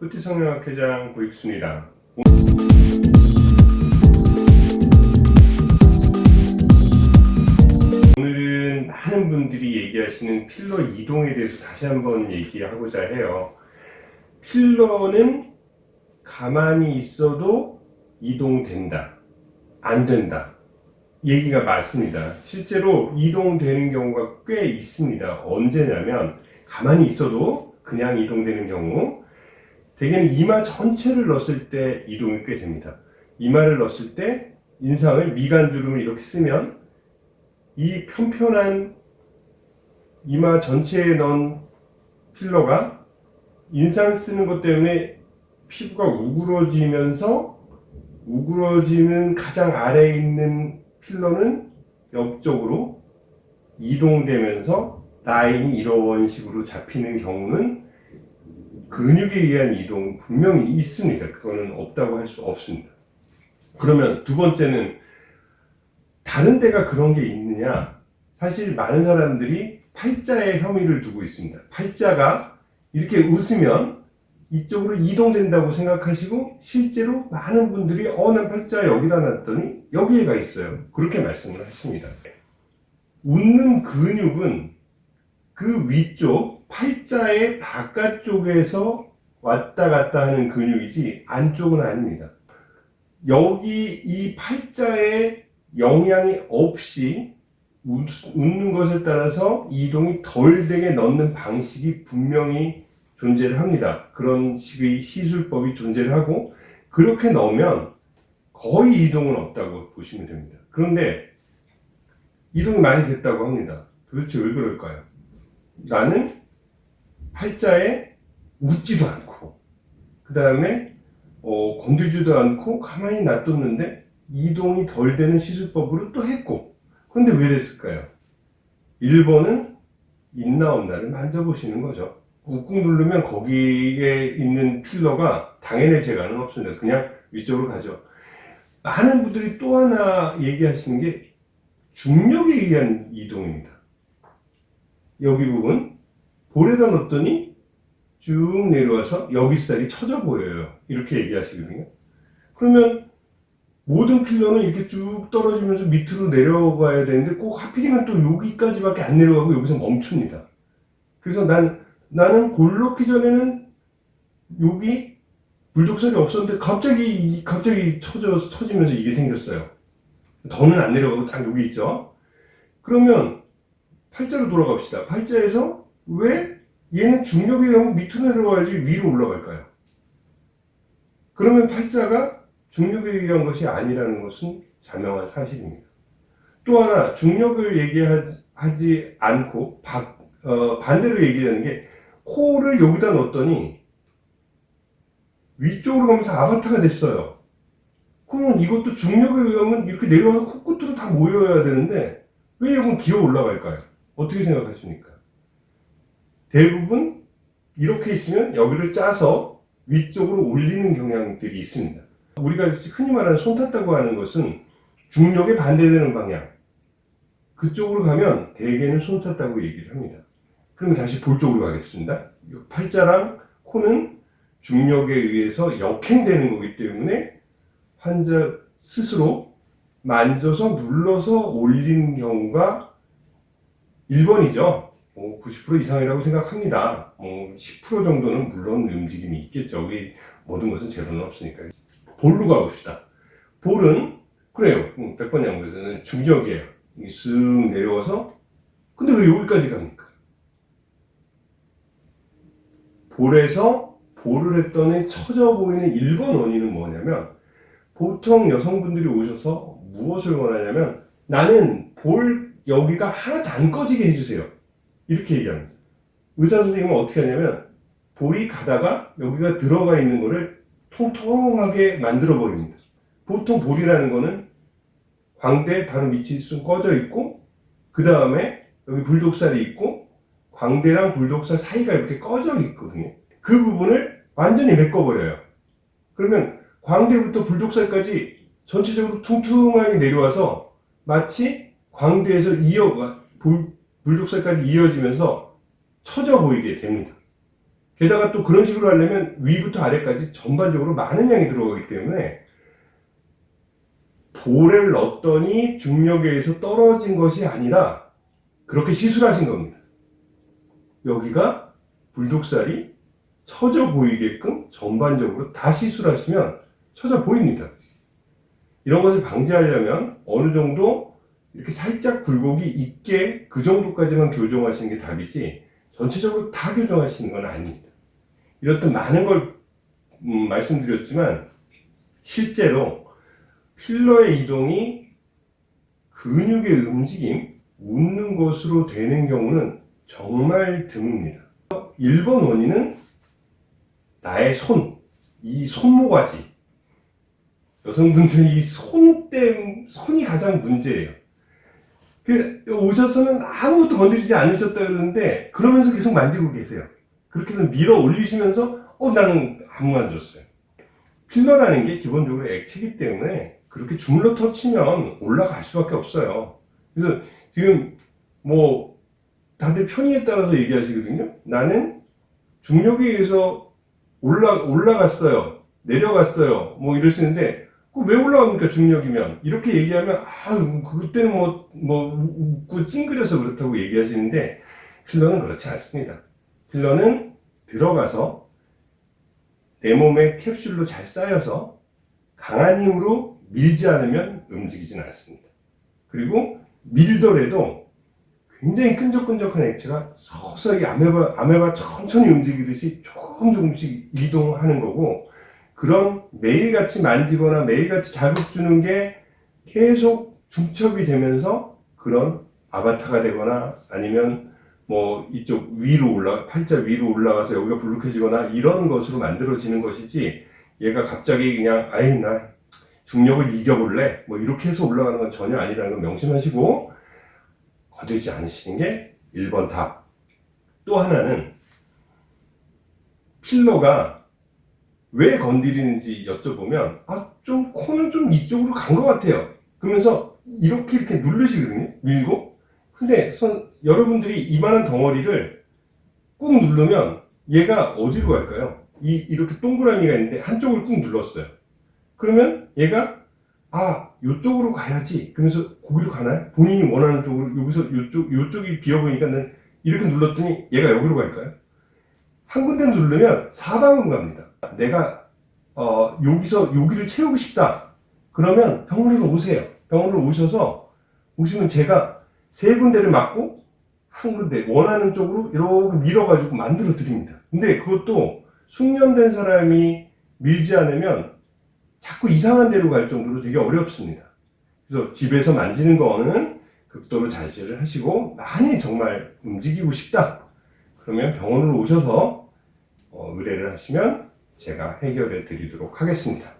뿌티성형학회장 고익수입니다. 오늘은 많은 분들이 얘기하시는 필러 이동에 대해서 다시 한번 얘기하고자 해요. 필러는 가만히 있어도 이동된다. 안 된다. 얘기가 맞습니다. 실제로 이동되는 경우가 꽤 있습니다. 언제냐면 가만히 있어도 그냥 이동되는 경우 대개는 이마 전체를 넣었을 때 이동이 꽤 됩니다. 이마를 넣었을 때 인상을 미간주름을 이렇게 쓰면 이 편편한 이마 전체에 넣은 필러가 인상 쓰는 것 때문에 피부가 우그러지면서 우그러지는 가장 아래에 있는 필러는 옆쪽으로 이동되면서 라인이 이런 식으로 잡히는 경우는 근육에 의한 이동 분명히 있습니다. 그거는 없다고 할 수 없습니다. 그러면 두 번째는 다른 데가 그런 게 있느냐? 사실 많은 사람들이 팔자에 혐의를 두고 있습니다. 팔자가 이렇게 웃으면 이쪽으로 이동된다고 생각하시고 실제로 많은 분들이 어난 팔자 여기다 놨더니 여기에 가 있어요. 그렇게 말씀을 하십니다. 웃는 근육은 그 위쪽 팔자의 바깥쪽에서 왔다 갔다 하는 근육이지 안쪽은 아닙니다. 여기 이 팔자에 영향이 없이 웃는 것에 따라서 이동이 덜 되게 넣는 방식이 분명히 존재를 합니다. 그런 식의 시술법이 존재를 하고 그렇게 넣으면 거의 이동은 없다고 보시면 됩니다. 그런데 이동이 많이 됐다고 합니다. 도대체 왜 그럴까요? 나는 팔자에 웃지도 않고 그 다음에 어, 건들지도 않고 가만히 놔뒀는데 이동이 덜 되는 시술법으로 또 했고 그런데 왜 됐을까요? 1번은 있나 없나를 만져보시는 거죠. 꾹꾹 누르면 거기에 있는 필러가 당연히 제가는 없습니다. 그냥 위쪽으로 가죠. 많은 분들이 또 하나 얘기하시는 게 중력에 의한 이동입니다. 여기 부분 볼에다 넣었더니 쭉 내려와서 여기 살이 처져 보여요. 이렇게 얘기하시거든요. 그러면 모든 필러는 이렇게 쭉 떨어지면서 밑으로 내려가야 되는데 꼭 하필이면 또 여기까지밖에 안 내려가고 여기서 멈춥니다. 그래서 난, 나는 볼 넣기 전에는 여기 불독살이 없었는데 갑자기, 갑자기 처져, 처지면서 이게 생겼어요. 더는 안 내려가고 딱 여기 있죠. 그러면 팔자로 돌아갑시다. 팔자에서 왜 얘는 중력에 의하면 밑으로 내려가야지 위로 올라갈까요? 그러면 팔자가 중력에 의한 것이 아니라는 것은 자명한 사실입니다. 또 하나 중력을 얘기하지 않고 바, 어, 반대로 얘기하는 게 코를 여기다 넣었더니 위쪽으로 가면서 아바타가 됐어요. 그러면 이것도 중력에 의하면 이렇게 내려와서 코끝으로 다 모여야 되는데 왜 이건 기어 올라갈까요? 어떻게 생각하십니까? 대부분 이렇게 있으면 여기를 짜서 위쪽으로 올리는 경향들이 있습니다. 우리가 흔히 말하는 손 탔다고 하는 것은 중력에 반대되는 방향 그쪽으로 가면 대개는 손 탔다고 얘기를 합니다. 그럼 다시 볼 쪽으로 가겠습니다. 팔자랑 코는 중력에 의해서 역행되는 거기 때문에 환자 스스로 만져서 눌러서 올리는 경우가 1번이죠. 뭐 90% 이상이라고 생각합니다. 뭐 10% 정도는 물론 움직임이 있겠죠. 우리 모든 것은 제로는 없으니까. 볼로 가봅시다. 볼은 그래요. 100번 양보에서는 중력이에요. 쓱 내려와서 근데 왜 여기까지 갑니까? 볼에서 볼을 했더니 처져 보이는 1번 원인은 뭐냐면 보통 여성분들이 오셔서 무엇을 원하냐면 나는 볼 여기가 하나도 안 꺼지게 해주세요. 이렇게 얘기합니다. 의사 선생님은 어떻게 하냐면 볼이 가다가 여기가 들어가 있는 거를 통통하게 만들어 버립니다. 보통 볼이라는 거는 광대 바로 밑이 좀 꺼져 있고 그 다음에 여기 불독살이 있고 광대랑 불독살 사이가 이렇게 꺼져 있거든요. 그 부분을 완전히 메꿔버려요. 그러면 광대부터 불독살까지 전체적으로 퉁퉁하게 내려와서 마치 광대에서 이어 불독살까지 이어지면서 처져 보이게 됩니다. 게다가 또 그런 식으로 하려면 위부터 아래까지 전반적으로 많은 양이 들어가기 때문에 볼을 넣었더니 중력에 의해서 떨어진 것이 아니라 그렇게 시술하신 겁니다. 여기가 불독살이 처져 보이게끔 전반적으로 다 시술하시면 처져 보입니다. 이런 것을 방지하려면 어느 정도 이렇게 살짝 굴곡이 있게 그 정도까지만 교정하시는 게 답이지 전체적으로 다 교정하시는 건 아닙니다. 이렇듯 많은 걸 음, 말씀드렸지만 실제로 필러의 이동이 근육의 움직임, 웃는 것으로 되는 경우는 정말 드뭅니다. 1번 원인은 나의 손, 이 손모가지. 여성분들은 이 손 땜, 손이 가장 문제예요. 그, 오셔서는 아무것도 건드리지 않으셨다 그러는데, 그러면서 계속 만지고 계세요. 그렇게 해서 밀어 올리시면서, 어, 나는 아무 안 줬어요. 필러라는 게 기본적으로 액체이기 때문에, 그렇게 주물러 터치면 올라갈 수밖에 없어요. 그래서 지금, 뭐, 다들 편의에 따라서 얘기하시거든요. 나는 중력에 의해서 올라, 올라갔어요. 내려갔어요. 뭐 이러시는데, 그 왜 올라갑니까, 중력이면? 이렇게 얘기하면, 아, 그때는 뭐, 뭐, 웃고 찡그려서 그렇다고 얘기하시는데, 필러는 그렇지 않습니다. 필러는 들어가서 내 몸에 캡슐로 잘 쌓여서 강한 힘으로 밀지 않으면 움직이지는 않습니다. 그리고 밀더라도 굉장히 끈적끈적한 액체가 서서히 아메바, 아메바 천천히 움직이듯이 조금 조금씩 이동하는 거고, 그런 매일같이 만지거나 매일같이 자극 주는 게 계속 중첩이 되면서 그런 아바타가 되거나 아니면 뭐 이쪽 위로 올라 팔자 위로 올라가서 여기가 불룩해지거나 이런 것으로 만들어지는 것이지 얘가 갑자기 그냥 아이 나 중력을 이겨볼래 뭐 이렇게 해서 올라가는 건 전혀 아니라는 걸 명심하시고 건들지 않으시는 게 1번 답. 또 하나는 필러가 왜 건드리는지 여쭤보면 아 좀 코는 좀 이쪽으로 간 것 같아요. 그러면서 이렇게 이렇게 누르시거든요. 밀고. 근데 선, 여러분들이 이만한 덩어리를 꾹 누르면 얘가 어디로 갈까요? 이 이렇게 동그라미가 있는데 한쪽을 꾹 눌렀어요. 그러면 얘가 아 요쪽으로 가야지. 그러면서 거기로 가나요? 본인이 원하는 쪽으로 여기서 요쪽 요쪽이 비어 보이니까 는 이렇게 눌렀더니 얘가 여기로 갈까요? 한 군데 누르면 사방으로 갑니다. 내가 어, 여기서 여기를 채우고 싶다. 그러면 병원으로 오세요. 병원으로 오셔서 오시면 제가 세 군데를 맞고 한 군데 원하는 쪽으로 이렇게 밀어 가지고 만들어 드립니다. 근데 그것도 숙련된 사람이 밀지 않으면 자꾸 이상한 데로 갈 정도로 되게 어렵습니다. 그래서 집에서 만지는 거는 극도로 자제를 하시고 많이 정말 움직이고 싶다. 그러면 병원으로 오셔서 어, 의뢰를 하시면 제가 해결해 드리도록 하겠습니다.